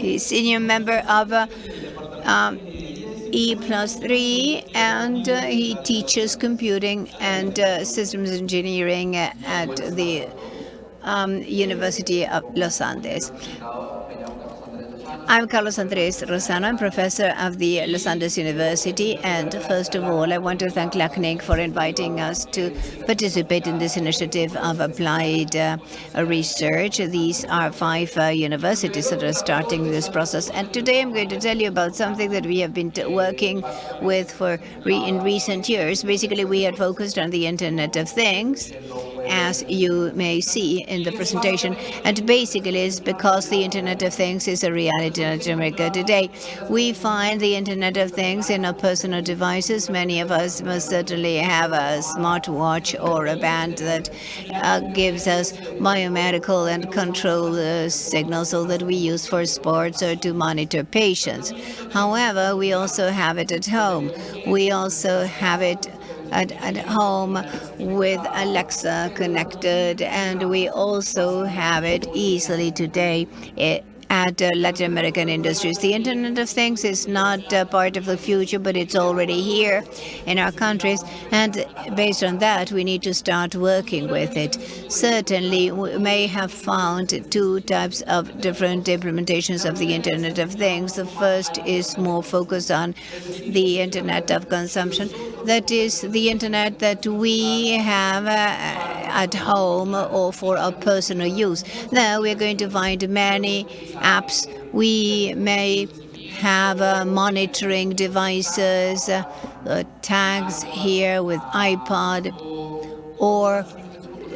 He's senior member of uh, um, E plus 3 and uh, he teaches computing and uh, systems engineering at the um, University of Los Andes. I'm Carlos Andres Lozano. I'm professor of the Los Andes University. And first of all, I want to thank LACNIC for inviting us to participate in this initiative of applied uh, research. These are five uh, universities that are starting this process. And today I'm going to tell you about something that we have been working with for re in recent years. Basically, we had focused on the Internet of Things as you may see in the presentation. And basically, it's because the Internet of Things is a reality in America today. We find the Internet of Things in our personal devices. Many of us must certainly have a smartwatch or a band that uh, gives us biomedical and control uh, signals so that we use for sports or to monitor patients. However, we also have it at home. We also have it at, at home with Alexa connected, and we also have it easily today. At uh, Latin American industries. The Internet of Things is not uh, part of the future, but it's already here in our countries. And based on that, we need to start working with it. Certainly, we may have found two types of different implementations of the Internet of Things. The first is more focused on the Internet of consumption. That is the Internet that we have uh, at home or for our personal use. Now we're going to find many apps. We may have uh, monitoring devices, uh, tags here with iPod, or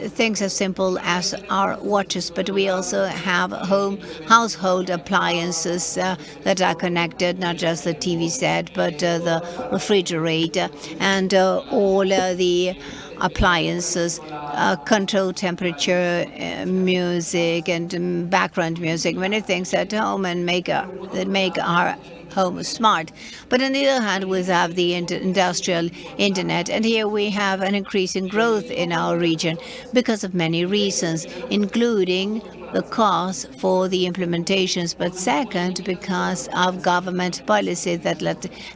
things as simple as our watches, but we also have home household appliances uh, that are connected, not just the TV set, but uh, the refrigerator and uh, all uh, the appliances, uh, control temperature, uh, music, and um, background music, many things at home and make a, that make our home smart. But on the other hand, we have the industrial internet, and here we have an increasing growth in our region because of many reasons, including the cost for the implementations, but second, because of government policies that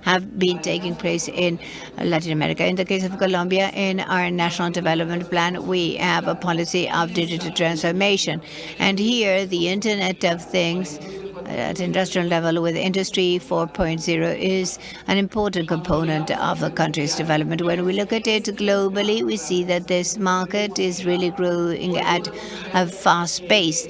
have been taking place in Latin America. In the case of Colombia, in our National Development Plan, we have a policy of digital transformation. And here, the Internet of Things at industrial level with Industry 4.0 is an important component of the country's development. When we look at it globally, we see that this market is really growing at a fast pace.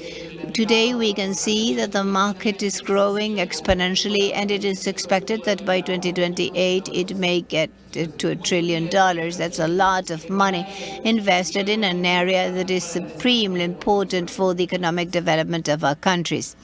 Today, we can see that the market is growing exponentially, and it is expected that by 2028, it may get to a trillion dollars. That's a lot of money invested in an area that is supremely important for the economic development of our countries.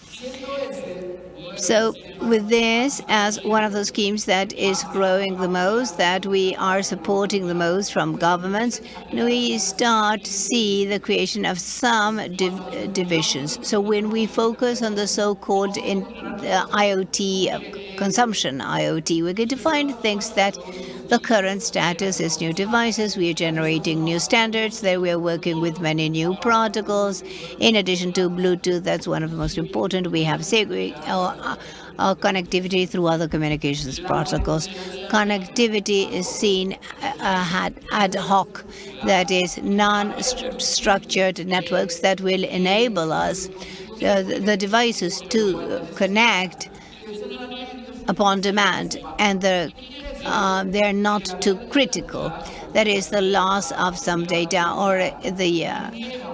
So with this as one of the schemes that is growing the most, that we are supporting the most from governments, we start to see the creation of some div divisions. So when we focus on the so-called uh, IoT consumption IoT, we're going to find things that the current status is new devices. We are generating new standards. There we are working with many new protocols. In addition to Bluetooth, that's one of the most important. We have uh, uh, connectivity through other communications protocols. Connectivity is seen uh, ad hoc, that is non-structured networks that will enable us, uh, the devices to connect upon demand, and the uh, they're not too critical. That is the loss of some data or the uh,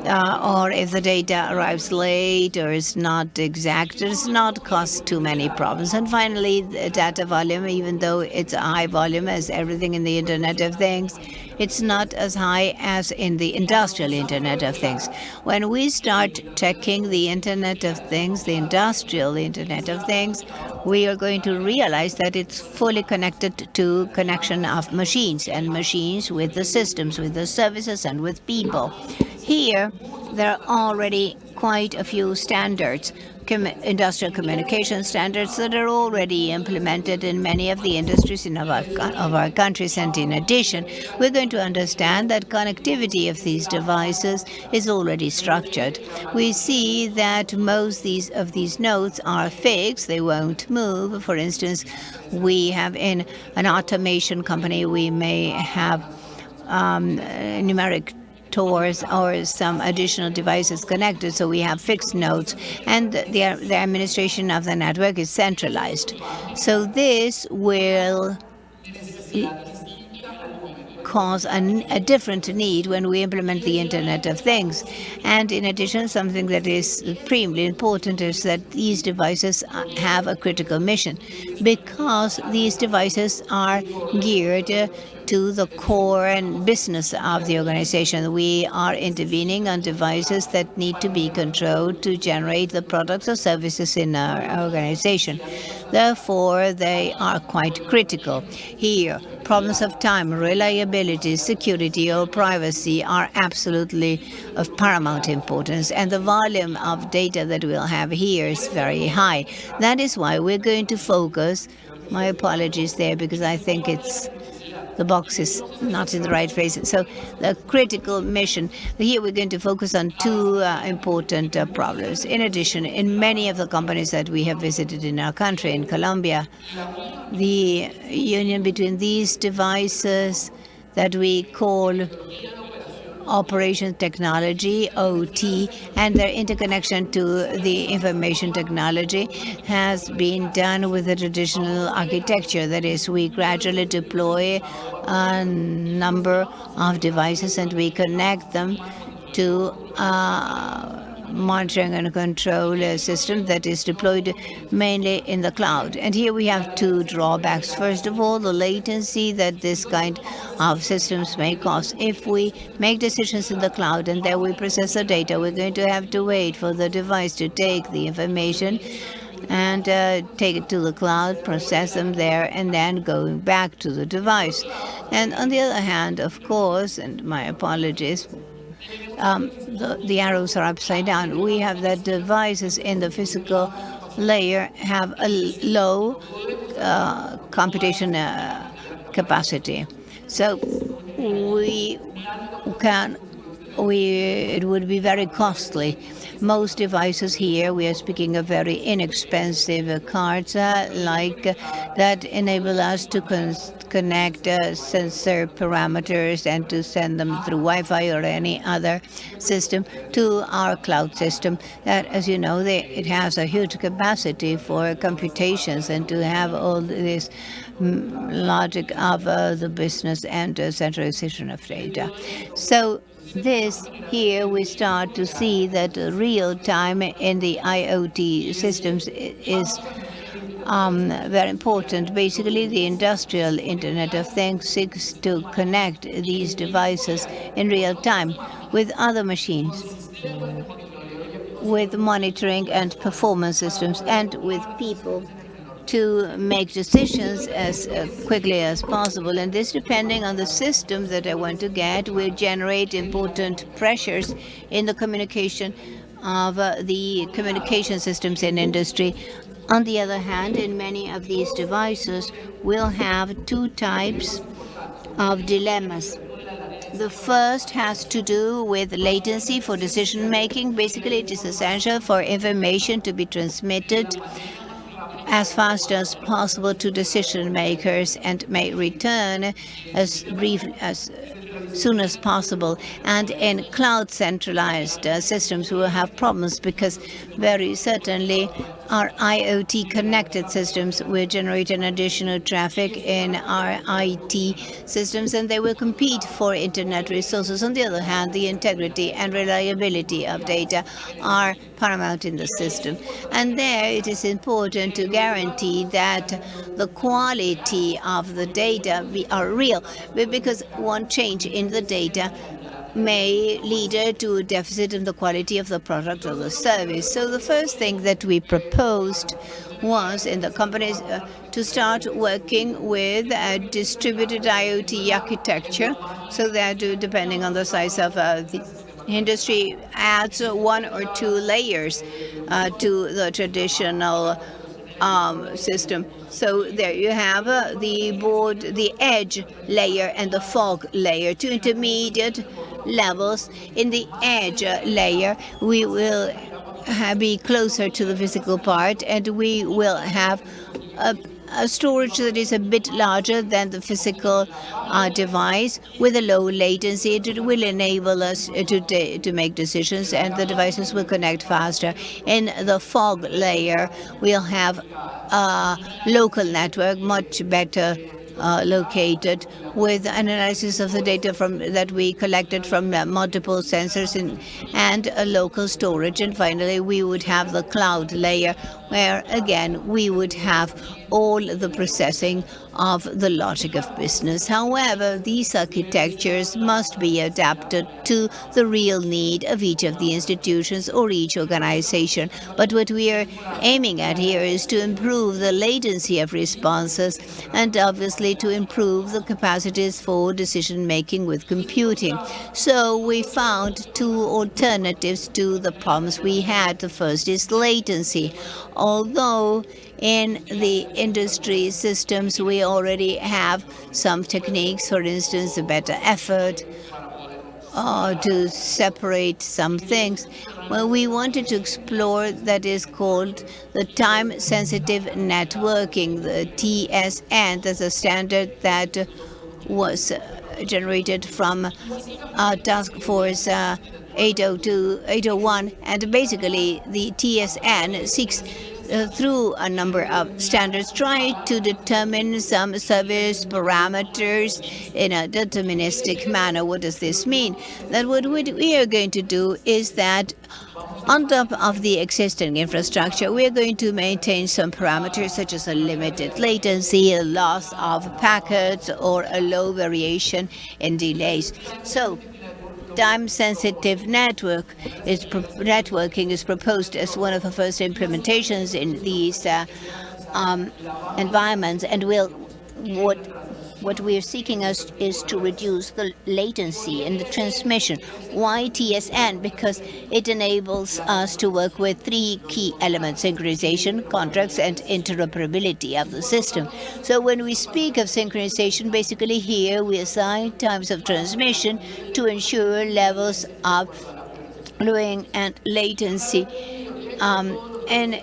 uh, or if the data arrives late or is not exact, does not cause too many problems. And finally, the data volume, even though it's a high volume as everything in the Internet of Things, it's not as high as in the industrial Internet of Things. When we start checking the Internet of Things, the industrial Internet of Things, we are going to realize that it's fully connected to connection of machines and machines with the systems, with the services and with people. Here, there are already quite a few standards industrial communication standards that are already implemented in many of the industries in our, of our countries. And in addition, we're going to understand that connectivity of these devices is already structured. We see that most these of these nodes are fixed, they won't move. For instance, we have in an automation company, we may have um, numeric TORs or some additional devices connected, so we have fixed nodes, and the, the administration of the network is centralized. So this will cause a, a, different need when we implement the Internet of Things. And in addition, something that is supremely important is that these devices have a critical mission because these devices are geared to the core and business of the organization. We are intervening on devices that need to be controlled to generate the products or services in our organization. Therefore, they are quite critical. Here, problems of time, reliability, security or privacy are absolutely of paramount importance, and the volume of data that we'll have here is very high. That is why we're going to focus, my apologies there, because I think it's the box is not in the right place. So the critical mission, here we're going to focus on two uh, important uh, problems. In addition, in many of the companies that we have visited in our country, in Colombia, the union between these devices that we call operation technology, OT, and their interconnection to the information technology has been done with the traditional architecture. That is, we gradually deploy a number of devices and we connect them to uh, monitoring and control system that is deployed mainly in the cloud. And here we have two drawbacks. First of all, the latency that this kind of systems may cause. If we make decisions in the cloud and then we process the data, we're going to have to wait for the device to take the information and uh, take it to the cloud, process them there, and then going back to the device. And on the other hand, of course, and my apologies, um, the, the arrows are upside down. We have that devices in the physical layer have a low uh, computation uh, capacity. So we can, we, it would be very costly most devices here, we are speaking of very inexpensive cards uh, like that enable us to connect uh, sensor parameters and to send them through Wi-Fi or any other system to our cloud system. That, as you know, they, it has a huge capacity for computations and to have all this mm, logic of uh, the business and uh, centralization of data. So this here we start to see that real time in the IoT systems is um, very important. Basically, the industrial Internet of Things seeks to connect these devices in real time with other machines, with monitoring and performance systems, and with people to make decisions as uh, quickly as possible. And this, depending on the system that I want to get, will generate important pressures in the communication of uh, the communication systems in industry. On the other hand, in many of these devices, we'll have two types of dilemmas. The first has to do with latency for decision making. Basically, it is essential for information to be transmitted as fast as possible to decision makers and may return as brief as soon as possible. And in cloud centralized uh, systems, we will have problems because very certainly our IoT connected systems will generate an additional traffic in our IT systems and they will compete for internet resources. On the other hand, the integrity and reliability of data are paramount in the system. And there it is important to guarantee that the quality of the data are real because one change in the data may lead to a deficit in the quality of the product or the service. So the first thing that we proposed was in the companies uh, to start working with a distributed IoT architecture so that uh, depending on the size of uh, the industry adds one or two layers uh, to the traditional um, system. So there you have uh, the board, the edge layer and the fog layer, two intermediate levels. In the edge layer, we will be closer to the physical part and we will have a a storage that is a bit larger than the physical uh, device with a low latency. It will enable us to, to make decisions and the devices will connect faster. In the fog layer, we'll have a local network, much better uh, located with analysis of the data from that we collected from uh, multiple sensors in, and a local storage. And finally, we would have the cloud layer where, again, we would have all the processing of the logic of business. However, these architectures must be adapted to the real need of each of the institutions or each organization. But what we are aiming at here is to improve the latency of responses and obviously to improve the capacities for decision-making with computing. So we found two alternatives to the problems we had. The first is latency. Although in the industry systems, we already have some techniques, for instance, a better effort uh, to separate some things. Well, we wanted to explore that is called the time-sensitive networking, the TSN. That's a standard that was generated from uh, Task Force uh, 802, 801, and basically the TSN seeks uh, through a number of standards, try to determine some service parameters in a deterministic manner. What does this mean? That what we are going to do is that on top of the existing infrastructure, we are going to maintain some parameters such as a limited latency, a loss of packets, or a low variation in delays. So time-sensitive network is networking is proposed as one of the first implementations in these uh, um, environments, and will what what we are seeking is, is to reduce the latency in the transmission. Why TSN? Because it enables us to work with three key elements, synchronization, contracts, and interoperability of the system. So when we speak of synchronization, basically here we assign times of transmission to ensure levels of looping and latency. Um, and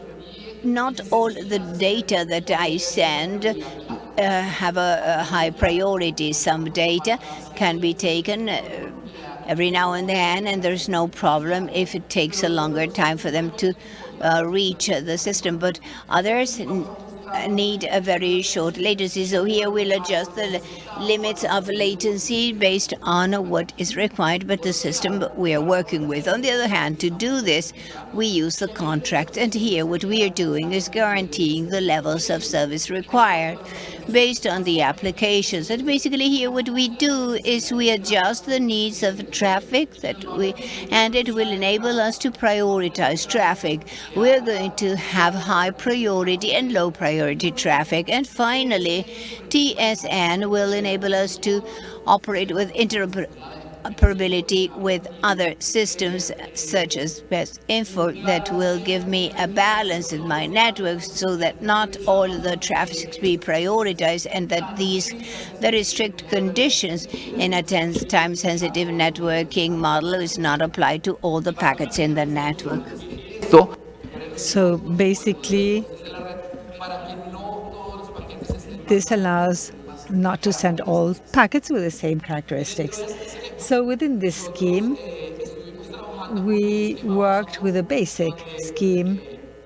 not all the data that I send uh, have a, a, high priority. Some data can be taken uh, every now and then, and there's no problem if it takes a longer time for them to uh, reach the system. But others Uh, need a very short latency. So here we'll adjust the limits of latency based on what is required by the system we are working with. On the other hand, to do this, we use the contract. And here what we are doing is guaranteeing the levels of service required based on the applications. And basically here what we do is we adjust the needs of traffic that we, and it will enable us to prioritize traffic. We're going to have high priority and low priority traffic. And finally, TSN will enable us to operate with interoperability interoperability with other systems such as Best Info that will give me a balance in my network so that not all the traffic be prioritized and that these very strict conditions in a time-sensitive networking model is not applied to all the packets in the network. So basically, this allows not to send all packets with the same characteristics. So within this scheme, we worked with a basic scheme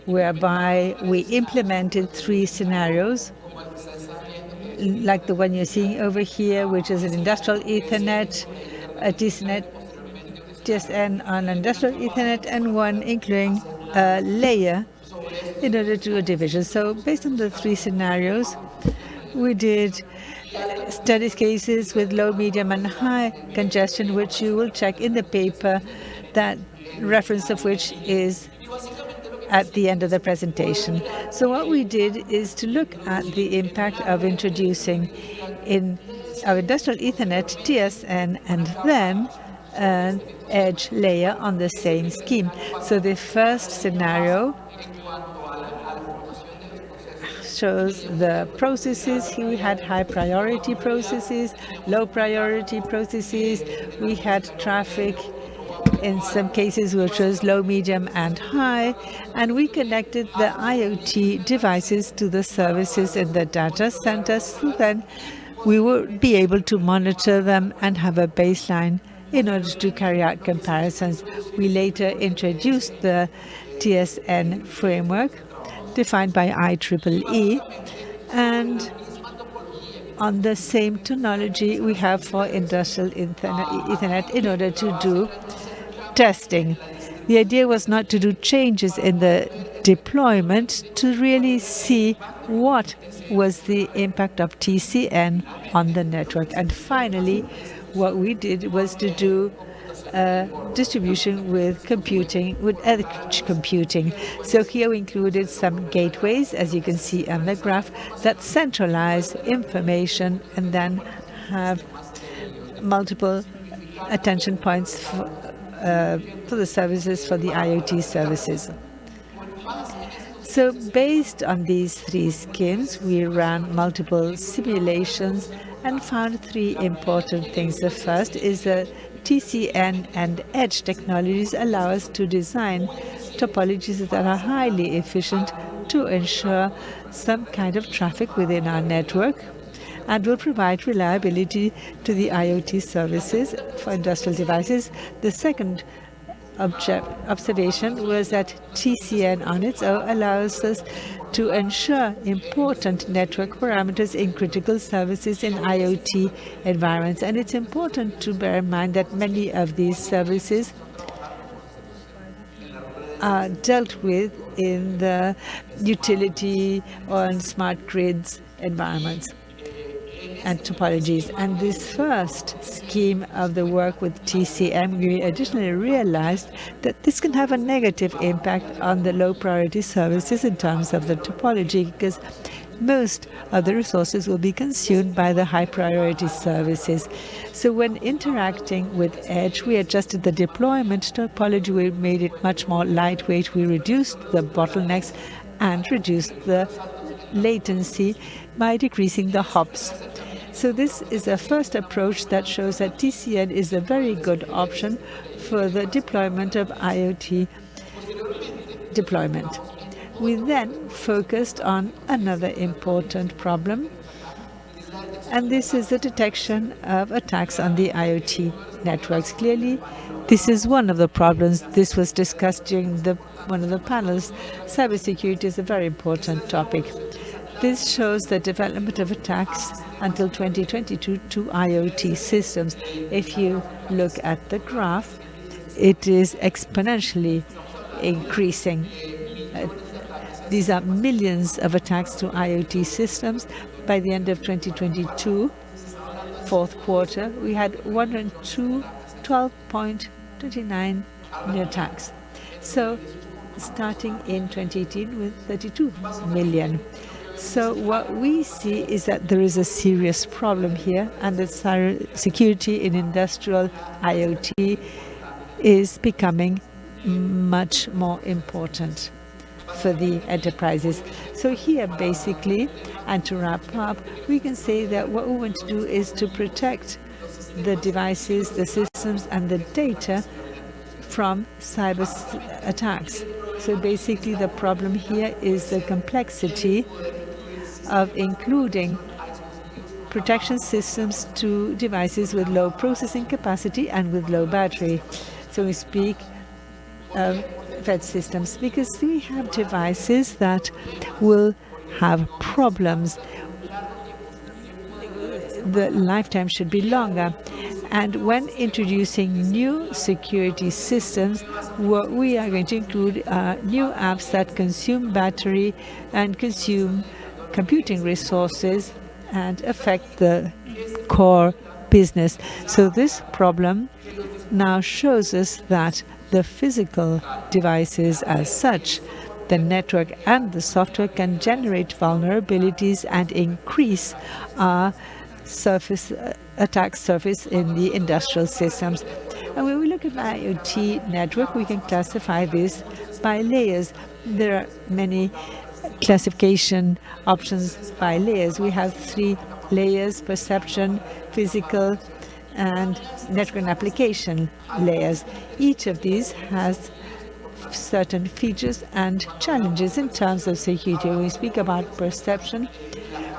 whereby we implemented three scenarios, like the one you're seeing over here, which is an industrial Ethernet, a DCNet, TSN on industrial Ethernet, and one including a layer in order to do a division. So based on the three scenarios, we did studies cases with low, medium, and high congestion, which you will check in the paper, that reference of which is at the end of the presentation. So what we did is to look at the impact of introducing in our industrial Ethernet TSN and then an edge layer on the same scheme. So the first scenario shows the processes. Here we had high priority processes, low priority processes. We had traffic in some cases which was low, medium and high. And we connected the IoT devices to the services in the data centers. So then we would be able to monitor them and have a baseline in order to carry out comparisons. We later introduced the TSN framework defined by IEEE. And on the same technology we have for industrial Ethernet in order to do testing. The idea was not to do changes in the deployment, to really see what was the impact of TSN on the network. And finally, what we did was to do uh, distribution with computing, with edge computing. So here we included some gateways, as you can see on the graph, that centralize information and then have multiple attention points for, uh, for the services, for the IoT services. So based on these three schemes, we ran multiple simulations and found three important things. The first is that TSN and edge technologies allow us to design topologies that are highly efficient to ensure some kind of traffic within our network and will provide reliability to the IoT services for industrial devices. The second observation was that TSN on its own allows us to ensure important network parameters in critical services in IoT environments. And it's important to bear in mind that many of these services are dealt with in the utility or smart grids environments and topologies. And this first scheme of the work with TSN, we additionally realized that this can have a negative impact on the low priority services in terms of the topology, because most of the resources will be consumed by the high priority services. So when interacting with Edge, we adjusted the deployment topology, we made it much more lightweight, we reduced the bottlenecks and reduced the latency by decreasing the hops. So this is a first approach that shows that TSN is a very good option for the deployment of IoT deployment. We then focused on another important problem, and this is the detection of attacks on the IoT networks. Clearly, this is one of the problems. This was discussed during the, one of the panels. Cybersecurity is a very important topic. This shows the development of attacks until 2022 to IoT systems. If you look at the graph, it is exponentially increasing. Uh, these are millions of attacks to IoT systems. By the end of 2022, fourth quarter, we had 102, 12.29 new attacks. So starting in 2018 with 32 million. So what we see is that there is a serious problem here and that security in industrial IoT is becoming much more important for the enterprises. So here basically, and to wrap up, we can say that what we want to do is to protect the devices, the systems and the data from cyber attacks. So basically the problem here is the complexity of including protection systems to devices with low processing capacity and with low battery. So we speak of FET systems because we have devices that will have problems. The lifetime should be longer. And when introducing new security systems, what we are going to include are new apps that consume battery and consume computing resources and affect the core business. So this problem now shows us that the physical devices as such, the network and the software can generate vulnerabilities and increase our surface uh, attack surface in the industrial systems. And when we look at the IoT network, we can classify this by layers. There are many classification options by layers. We have three layers, perception, physical, and network and application layers. Each of these has certain features and challenges in terms of security. When we speak about perception,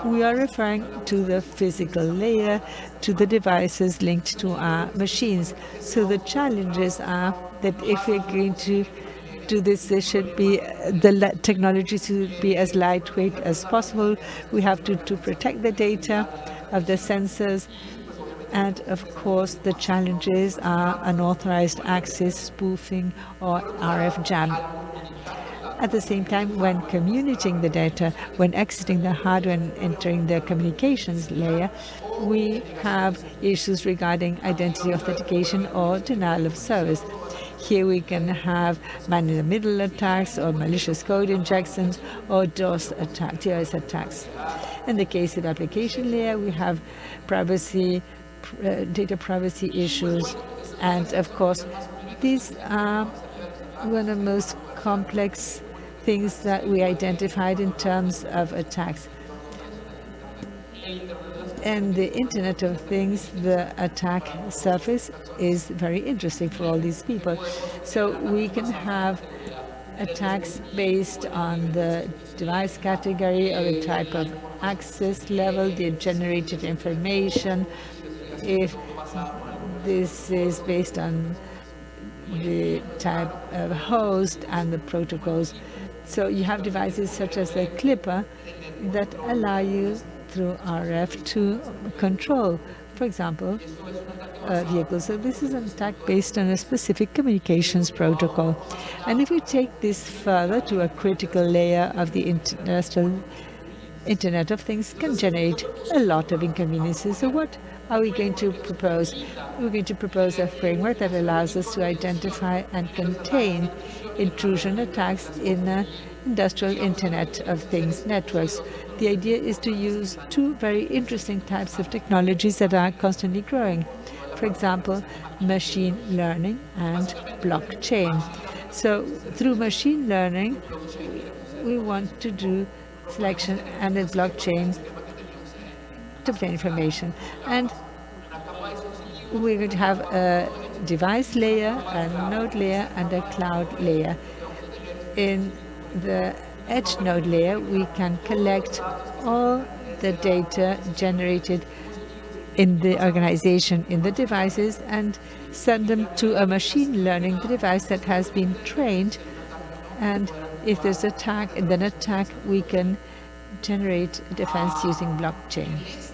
we are referring to the physical layer, to the devices linked to our machines. So the challenges are that if we're going to do this, there should be the technology should be as lightweight as possible. We have to, to protect the data of the sensors. And of course, the challenges are unauthorized access, spoofing, or RF jam. At the same time, when communicating the data, when exiting the hardware and entering the communications layer, we have issues regarding identity authentication or denial of service. Here we can have man-in-the-middle attacks or malicious code injections or DOS attack, DOS attacks. In the case of application layer, we have privacy, uh, data privacy issues, and of course, these are one of the most complex things that we identified in terms of attacks. And the Internet of Things, the attack surface is very interesting for all these people. So we can have attacks based on the device category or the type of access level, the generated information, if this is based on the type of host and the protocols. So you have devices such as the Flipper that allow you through RF to control, for example, uh, vehicles. So this is an attack based on a specific communications protocol. And if we take this further to a critical layer of the industrial Internet of Things can generate a lot of inconveniences. So what are we going to propose? We're going to propose a framework that allows us to identify and contain intrusion attacks in uh, industrial Internet of Things networks. The idea is to use two very interesting types of technologies that are constantly growing. For example, machine learning and blockchain. So through machine learning, we want to do selection and the blockchain to obtain information. And we're going to have a device layer, a node layer, and a cloud layer. In the edge node layer, we can collect all the data generated in the organization, in the devices, and send them to a machine learning device that has been trained. And if there's attack, then attack, we can generate defense using blockchain.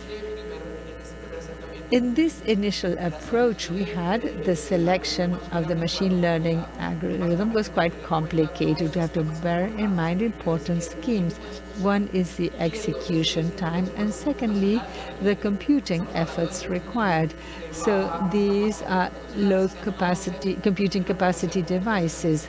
In this initial approach we had, the selection of the machine learning algorithm was quite complicated. We have to bear in mind important schemes. One is the execution time, and secondly, the computing efforts required. So these are low capacity, computing capacity devices.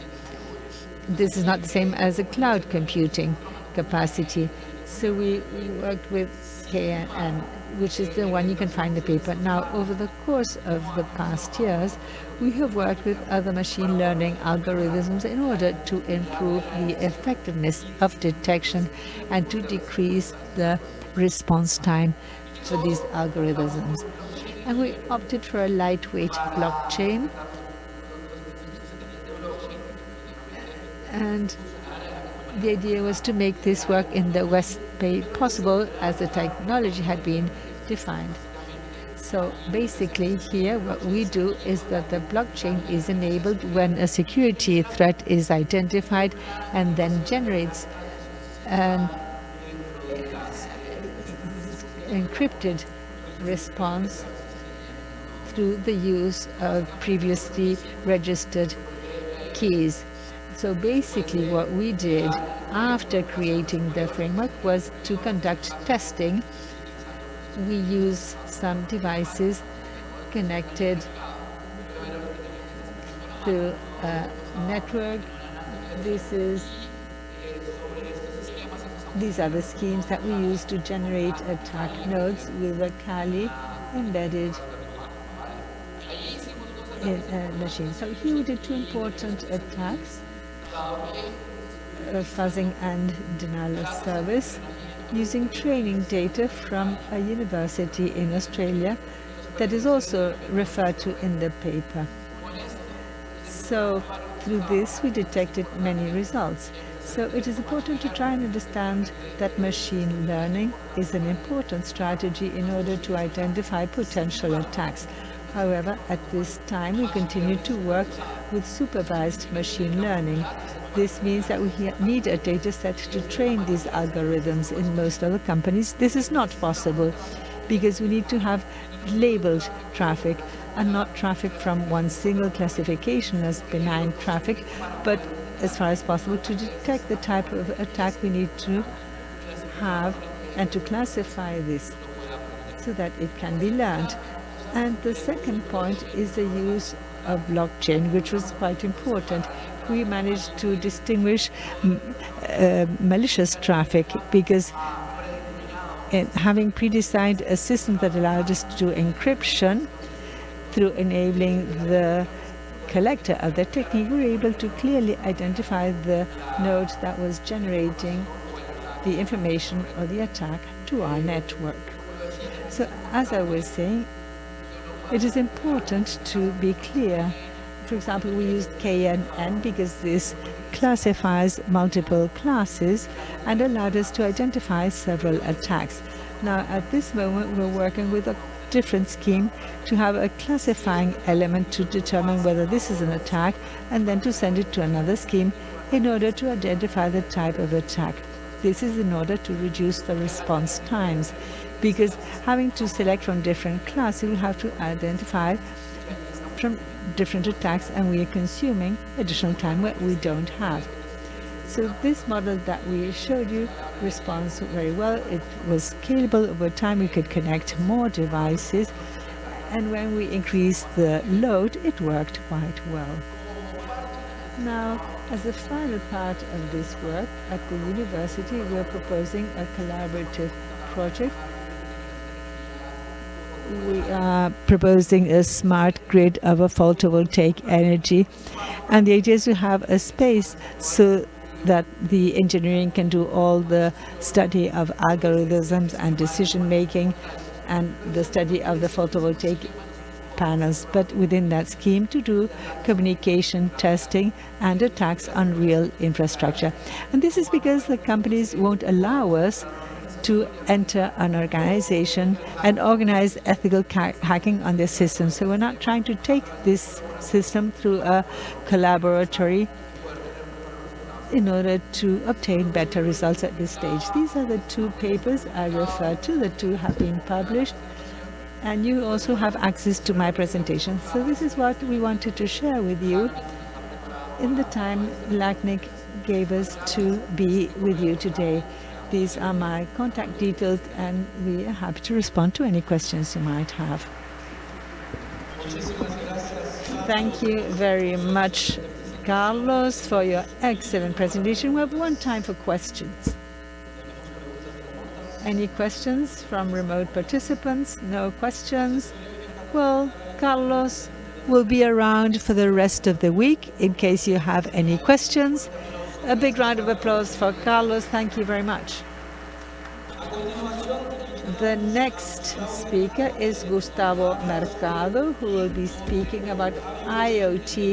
This is not the same as a cloud computing capacity. So we, we worked with KNN which is the one you can find the paper. Now, over the course of the past years, we have worked with other machine learning algorithms in order to improve the effectiveness of detection and to decrease the response time for these algorithms. And we opted for a lightweight blockchain. And the idea was to make this work in the West Bay possible as the technology had been defined. So basically here what we do is that the blockchain is enabled when a security threat is identified and then generates an encrypted response through the use of previously registered keys. So basically what we did after creating the framework was to conduct testing. We use some devices connected to a network. This is these are the schemes that we use to generate attack nodes with a Kali embedded in a machine. So here we did two important attacks, fuzzing and denial of service, using training data from a university in Australia that is also referred to in the paper. So through this, we detected many results. So it is important to try and understand that machine learning is an important strategy in order to identify potential attacks. However, at this time, we continue to work with supervised machine learning. This means that we need a data set to train these algorithms in most other companies. This is not possible because we need to have labeled traffic and not traffic from one single classification as benign traffic, but as far as possible to detect the type of attack we need to have and to classify this so that it can be learned. And the second point is the use of blockchain, which was quite important. We managed to distinguish uh, malicious traffic because having pre-designed a system that allowed us to do encryption through enabling the collector of the technique, we were able to clearly identify the node that was generating the information or the attack to our network. So as I was saying, it is important to be clear. For example, we used KNN because this classifies multiple classes and allowed us to identify several attacks. Now, at this moment, we're working with a different scheme to have a classifying element to determine whether this is an attack and then to send it to another scheme in order to identify the type of attack. This is in order to reduce the response times because having to select from different classes, you will have to identify from different attacks and we are consuming additional time where we don't have. So this model that we showed you responds very well. It was scalable over time. We could connect more devices. And when we increased the load, it worked quite well. Now, as a final part of this work at the university, we're proposing a collaborative project we are proposing a smart grid of a photovoltaic energy and the idea is to have a space so that the engineering can do all the study of algorithms and decision making and the study of the photovoltaic panels, but within that scheme to do communication testing and attacks on real infrastructure. And this is because the companies won't allow us to enter an organization and organize ethical hacking on their system. So we're not trying to take this system through a collaboratory in order to obtain better results at this stage. These are the two papers I referred to. The two have been published. And you also have access to my presentation. So this is what we wanted to share with you in the time LACNIC gave us to be with you today. These are my contact details and we are happy to respond to any questions you might have. Thank you very much, Carlos, for your excellent presentation. We have one time for questions. Any questions from remote participants? No questions? Well, Carlos will be around for the rest of the week in case you have any questions. A big round of applause for Carlos. Thank you very much. The next speaker is Gustavo Mercado, who will be speaking about IoT